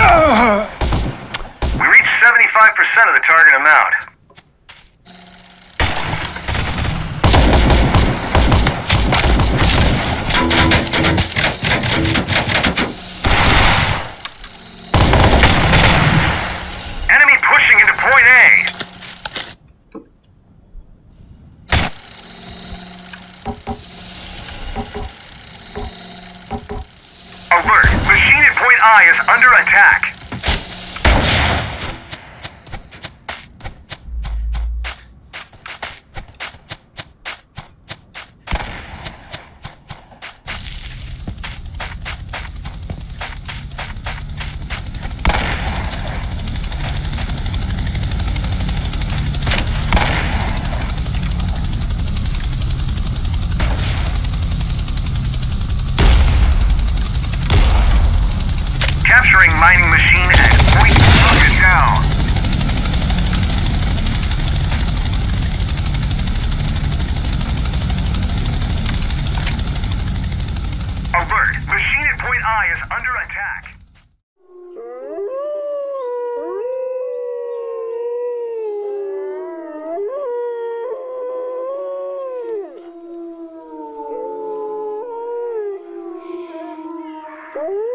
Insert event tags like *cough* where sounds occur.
We reached 75% of the target amount. I is under attack. entering mining machine and we took it down. Alert, machine at point I is under attack. Oh. *laughs*